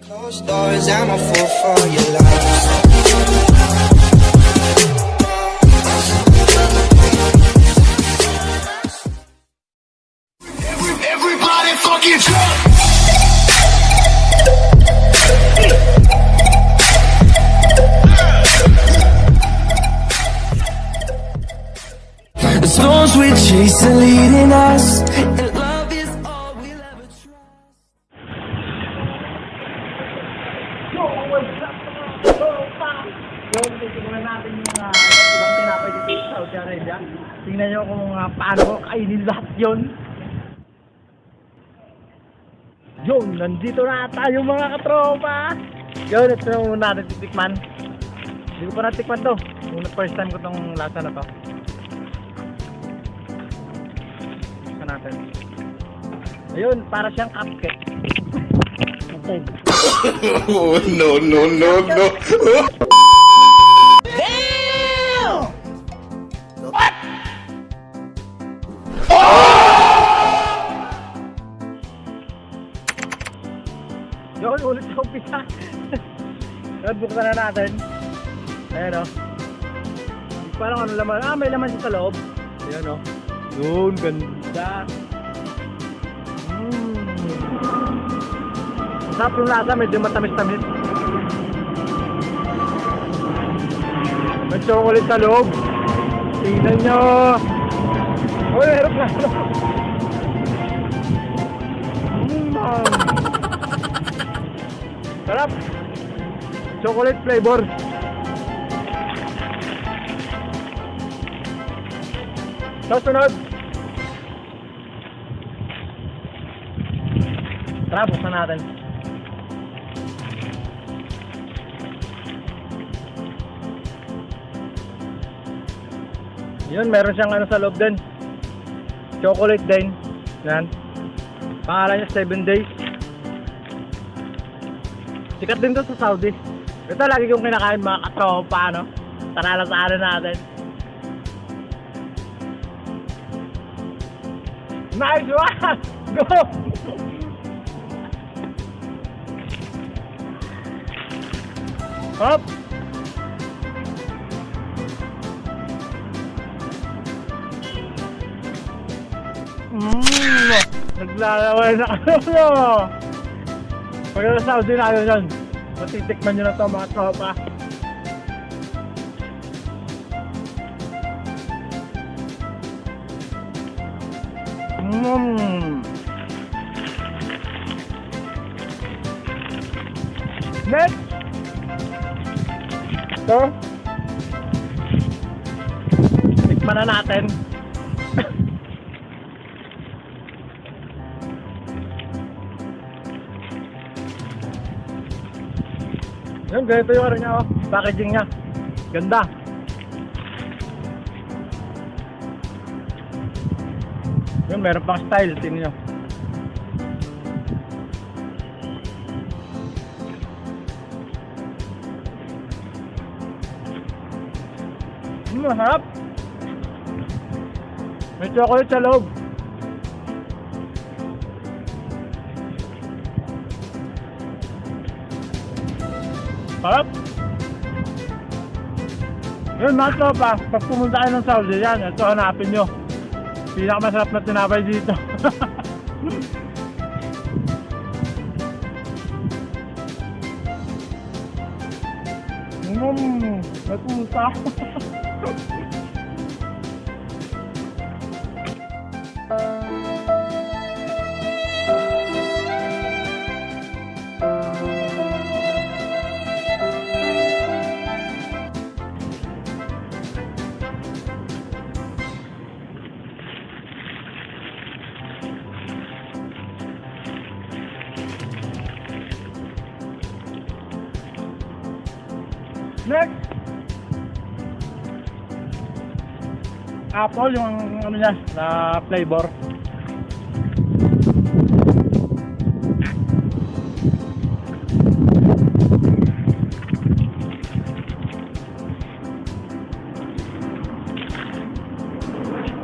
Closed doors, I'm a fool for your lies. Yung titignan natin yung uh, ibang tinapay dito sa Saudi Arabia. Tingnan nyo kung uh, paano ko kainin lahat yun. Yun, nandito na tayo mga katropa. Yun, ito na muna natin titikman. Hindi ko pa natikman to. Yung first time ko tong lasa na to. Tikman natin. Ayun, para siyang cupcake. Okay. Oh no no no no. Umpisa. Yun, buksan na natin. Ayan o. Parang ano laman. Ah, may laman sa loob. Ayan o. Yun, ganda. Mmm. Masarap yung lasa, medyo matamis-tamis. May chocolate sa loob. Tingnan nyo. Uy, meron na. Mmm. Sarap. Chocolate flavor. Sa sunod. Tara, buksan natin. Yun, meron siyang ano sa loob din. Chocolate din. Yan. Pangalan niya 7 days. Sikat din to sa Saudi. Ito lagi kong kinakain mga katropa, no? Tara sa ano natin. Nice one! Go! Hop! Mmm! Naglalaway na ano! Pag nasa Saudi na kayo dyan, matitikman nyo na to mga tropa. Mmm. Next! Ito. Tikman na natin. Yun, ganito yung ano niya, oh. Packaging niya. Ganda. Yun, meron pang style. Tingnan nyo. Mm, masarap. May chocolate sa loob. Sarap. Yun mga tropa, pag pumunta kayo ng Saudi yan, ito hanapin nyo. Pinakamasarap na tinapay dito. Mmm, natuta. Next! Apple yung ano niya, na flavor.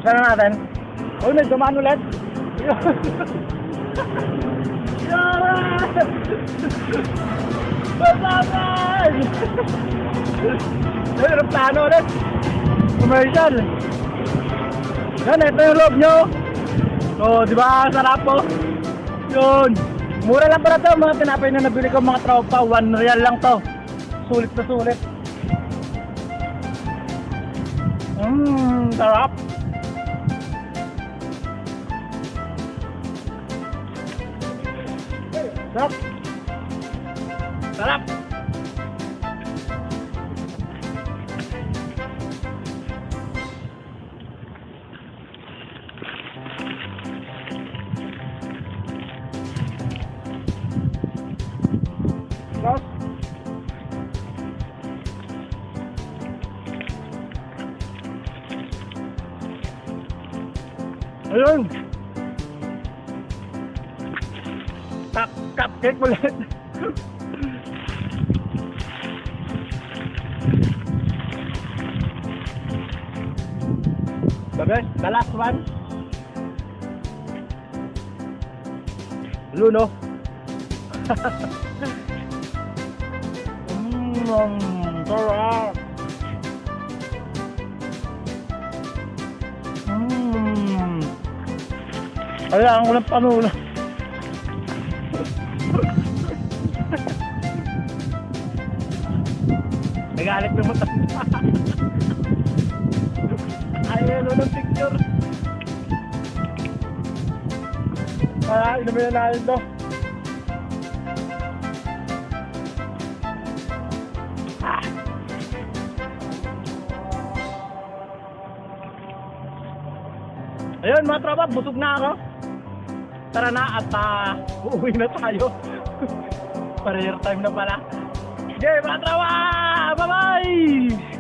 Sana natin. Oh, may dumaan ulit. Yara! Basakan! Ay, Reptano ulit. Commercial. Yan, ito yung loob nyo. So, di ba, sarap po. Yun. Mura lang para to, mga tinapay na nabili ko mga tropa. One real lang to. Sulit na sulit. Mmm. Sarap. Sarap. Ayun. Cup, cupcake ulit. The best, the last one. Luno. Mmm, sarap. Kailangan ko ng panulo. Nagalit yung mata. Ayaw ano ng picture. Ah, inumin na natin to. Ah. Ayun mga tropa, busog na ako. Tara na at ah, uuwi na tayo. Prayer time na pala. Okay, mga tropa! Bye-bye!